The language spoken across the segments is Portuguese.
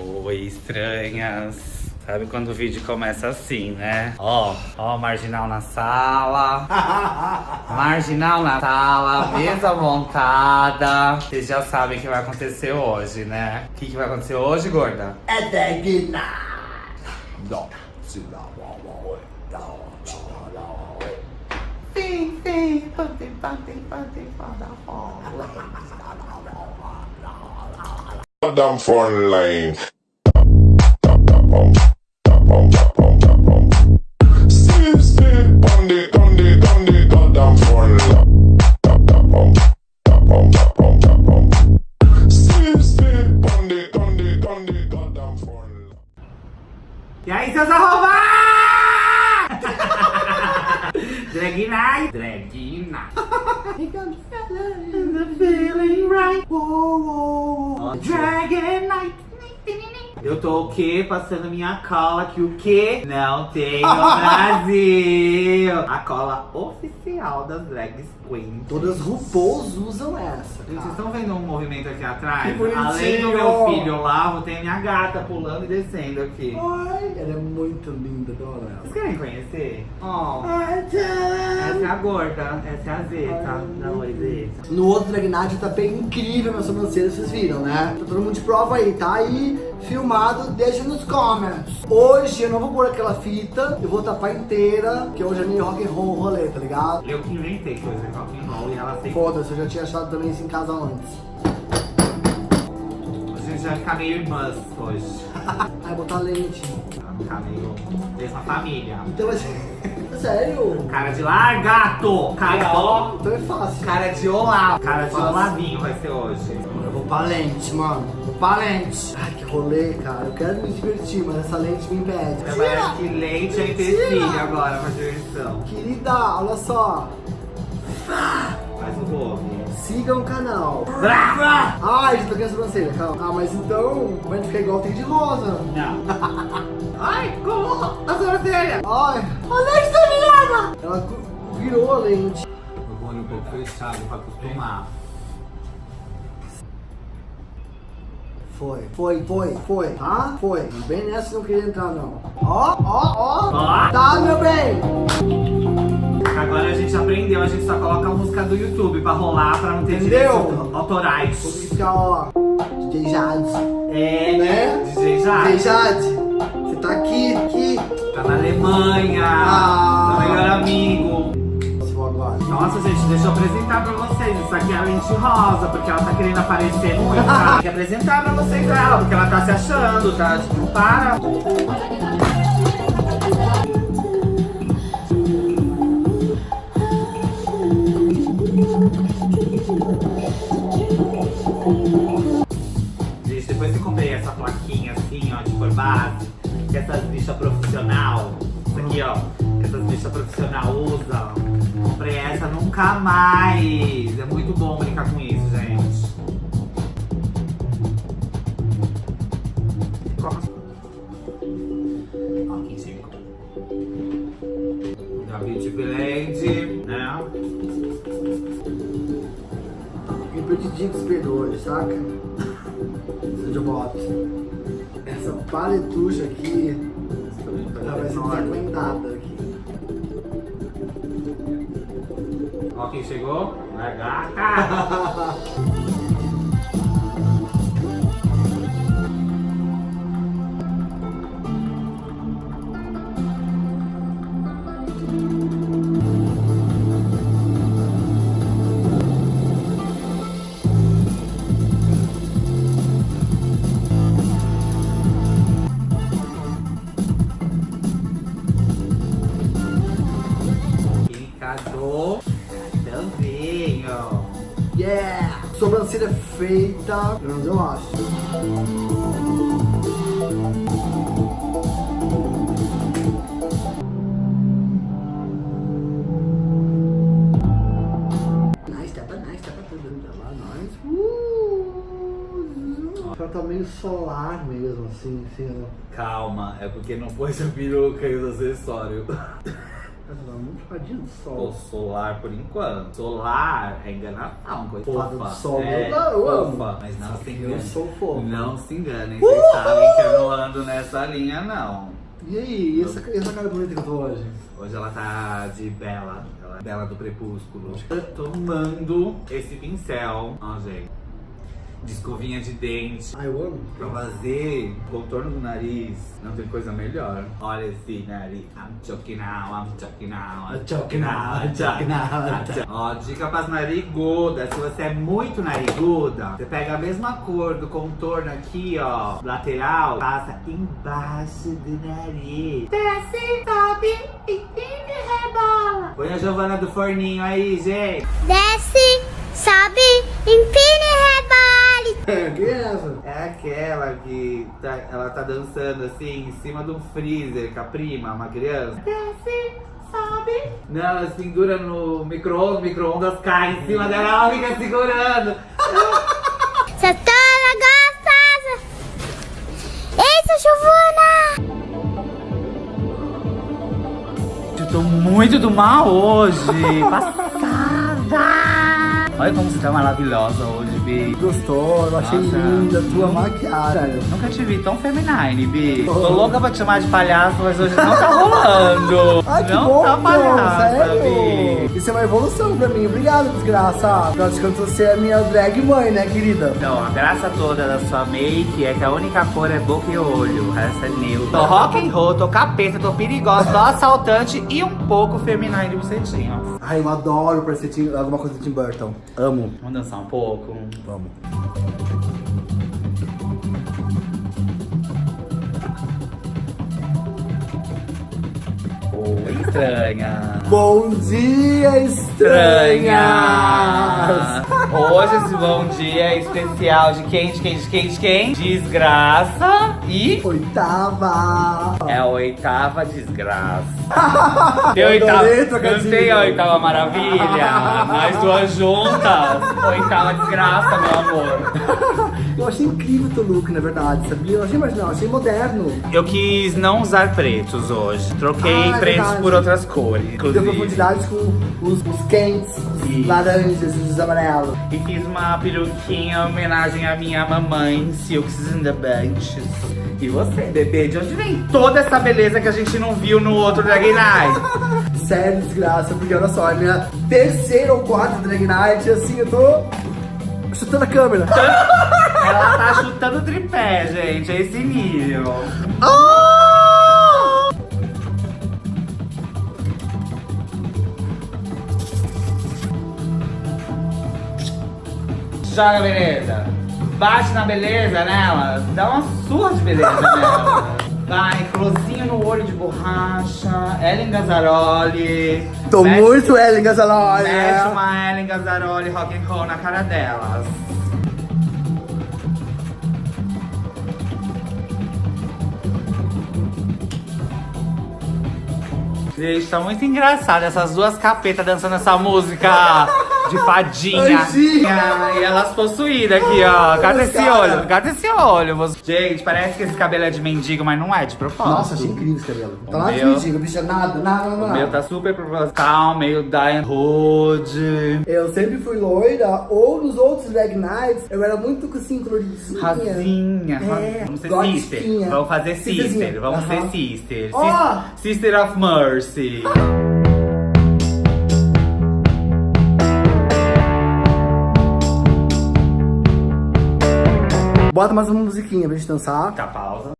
Oi, estranhas. Sabe quando o vídeo começa assim, né? Ó, ó, marginal na sala. marginal na sala, mesa montada. Vocês já sabem o que vai acontecer hoje, né? O que, que vai acontecer hoje, gorda? É drag night. Sim, sim, pante, pante, pante, Goddamn phone line. See, see, on the, on the, on the goddamn phone line. See, see, on the, on the, on the goddamn phone line. E aí, seus arrombados? Drag night. Drag night. The feeling right. Dragon night. Eu tô o quê? Passando minha cola que o quê? Não tem no Brasil. A cola oficial das drag queens. Todas RuPaul's usam essa. Gente, vocês cara. estão vendo um movimento aqui atrás? Que bonitinho. Além do meu filho lá, tem a minha gata pulando e descendo aqui. Ai, ela é muito linda, adoro ela. Vocês querem conhecer? Ó, Ai, essa é a gorda, essa é a Zeta. Um oi, Zeta. No outro Drag Night tá bem incrível minha sobrancelha, vocês viram, né? Tá todo mundo de prova aí, tá aí filmado, deixa nos comments. Hoje eu não vou pôr aquela fita, eu vou tapar inteira, porque hoje é meio rock and roll rolê, tá ligado? Eu que inventei coisa de rock and roll e ela sempre... Foda-se, eu já tinha achado também isso em casa antes. A gente vai ficar meio irmãs hoje. Aí botar lente. Vai ficar meio mesma família. Então vai ser... Sério? Cara de largato! Cara, ó... Então é fácil. Cara de Olavo. Cara de. Olavinho vai ser hoje. Eu vou pra lente, mano. Pra lente. Ai, que rolê, cara. Eu quero me divertir, mas essa lente me impede. Parece que leite é empecilho agora pra diversão. Querida, olha só. Faz o rolo. Siga o canal. Brava! Ai, já toquei a sobrancelha, calma. Ah, mas então, gente ficar igual tem de rosa. Não. Ai, como? A sobrancelha! Ai, a lente tá virada! Ela virou a lente. Eu vou um pouco fechado pra acostumar. Foi, foi, foi, foi, tá? Foi. Bem nessa não queria entrar, não. Ó, ó, ó. Tá, meu bem. Agora a gente aprendeu, a gente só coloca a música do YouTube pra rolar, pra não ter Entendeu? autorais. ficar, ó. DJ Jade. É, Né? DJ Jade. DJ Jade. Você tá aqui, aqui. Tá na Alemanha. Ah. Nossa, gente, deixa eu apresentar pra vocês. Isso aqui é a lente rosa, porque ela tá querendo aparecer muito. Tá? Que apresentar pra vocês ela, porque ela tá se achando, tá? Tipo, para. Gente, depois que comprei essa plaquinha assim, ó, de cor base, que essas bichas profissional, isso aqui, ó, que essas bichas profissional usam, comprei essa nunca mais. É muito bom brincar com isso, gente. Quem chegou. Da Beauty Blend, né? Me perdi que perdoe, saca? Seja boto. Essa paletucha aqui, ela vai ser frequentada quem chegou. É gata. feita, pelo menos eu acho. Tá meio solar mesmo, assim, assim. Calma, é porque não pôs a peruca e os acessórios. Muito tadinho do Pô, sol. solar por enquanto. Solar é enganação, coisa Fada fofa. sol, é, eu- eu amo. fofa, Mas não se Eu enganem. sou fofo. Não se enganem, vocês sabem que eu não ando nessa linha, não. E aí, e essa, e essa cara bonita que eu tô hoje? Hoje ela tá de bela, ela é bela do crepúsculo. Tomando esse pincel, ó gente, de escovinha de dente. Ah, eu amo. Pra fazer contorno do nariz, não tem coisa melhor. Olha esse nariz. I'm choking now, I'm choking now, I'm choking now, I'm choking now. Ó, dica pras narigudas. Se você é muito nariguda, você pega a mesma cor do contorno aqui, ó, lateral, passa embaixo do nariz. Desce, sobe, e rebola. Põe a Giovana do forninho aí, gente. Desce, Quem é essa? É aquela que tá- ela tá dançando assim em cima de um freezer com a prima, uma criança. Desce, sobe. Não, ela se pendura no micro-ondas, o micro-ondas cai em cima dela, ela fica segurando. Você toda gostosa. Eita, Giovana. Eu tô muito do mal hoje, passada. Olha como você tá maravilhosa hoje, Gostou, eu achei Nossa. linda a tua maquiagem. Nunca te vi tão feminine, Bi. Tô louca pra te chamar de palhaço, mas hoje não tá rolando. Ai, que não bom, tá palhaça, sério. Bi. Isso é uma evolução pra mim. Obrigado, desgraça. Afinal de contas, você é minha drag mãe, né, querida? Então, a graça toda da sua make é que a única cor é boca e olho. O resto é neutro. Tô rock and roll, tô capeta, tô perigosa, tô assaltante e um pouco feminine de bucetinha. Ai, eu adoro parecer alguma coisa de Tim Burton. Amo. Vamos dançar um pouco? Vamos. Estranha. Bom dia, estranhas! Estranha! Hoje esse bom dia é especial de quem, de quem, de quem, de quem? Desgraça e... Oitava! É a oitava desgraça. Tem Eu oitava, não tem a oitava maravilha? Nós duas juntas. Oitava desgraça, meu amor. Eu achei incrível o teu look, na verdade, sabia? Eu achei marginal, achei moderno. Eu quis não usar pretos hoje. Troquei Ah, é pretos verdade. por outras cores. Deu Inclusive. profundidade com os, os quentes, os Isso. laranjas os amarelos. E fiz uma peruquinha em homenagem à minha mamãe, Silks and the Benches. E você, bebê, de onde vem toda essa beleza que a gente não viu no outro Drag Night? Sério, desgraça, porque olha só, é minha terceira ou quarta drag night, assim, eu tô chutando a câmera. Ela tá chutando tripé, gente, é esse nível. Joga beleza. Bate na beleza nela. Dá uma surra de beleza nela. Vai, closinho no olho de borracha. Ellen Gazzaroli. Tô Mete- muito Ellen Gazzaloli, Mete né? uma Ellen Gazzaroli rock and roll na cara delas. Gente, tá muito engraçado essas duas capetas dançando essa música de fadinha. Anjinha. E elas possuídas aqui, ó. Cata esse Cara. olho, cata esse olho. Gente, parece que esse cabelo é de mendigo, mas não é de propósito. Nossa, achei incrível esse cabelo. Tá O lá de mendigo, bicha, nada, nada, nada. O meu tá super proposital, meio Diane Hood. Eu sempre fui loira, ou nos outros drag nights, eu era muito assim, coloridinha. Rasinha, É. Vamos ser gotinha. sister. Vamos fazer sister. Vamos ser sister. Sis- Sister of Mercy. Bota mais uma musiquinha pra gente dançar. Tá, pausa.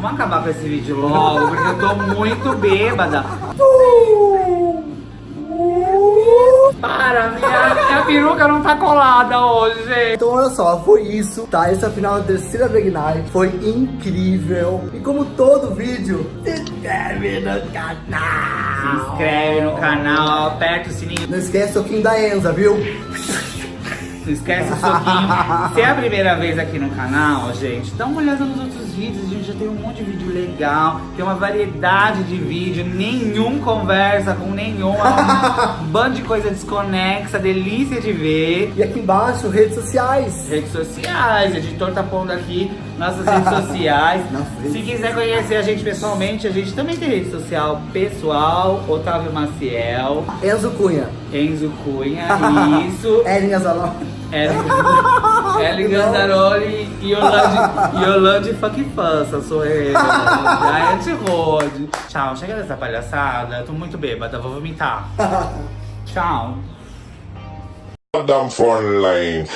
Vamos acabar com esse vídeo logo, porque eu tô muito bêbada. Para, minha, minha peruca não tá colada hoje. Então olha só, foi isso, tá? Esse é final da terceira Big Night. Foi incrível. E como todo vídeo, se inscreve no canal. Se inscreve no canal, aperta o sininho. Não esquece o soquinho da Enza, viu? Não esquece o soquinho. Se é a primeira vez aqui no canal, gente, dá uma olhada nos outros vídeos. A gente já tem um monte de vídeo legal. Tem uma variedade de vídeo. Nenhum conversa com nenhum. Um bando de coisa desconexa. Delícia de ver. E aqui embaixo, redes sociais. Redes sociais, o editor tá pondo aqui nossas redes sociais. Nossa, Se quiser conhecer a gente pessoalmente, a gente também tem rede social pessoal, Otávio Maciel, Enzo Cunha. Enzo Cunha, isso. Ellen Óbvio, Ellen não. E Yolande, Yolande Funk sou eu. Diet Road. Tchau, chega dessa palhaçada. Tô muito bêbada, vou vomitar. Tchau. Goddamn for love.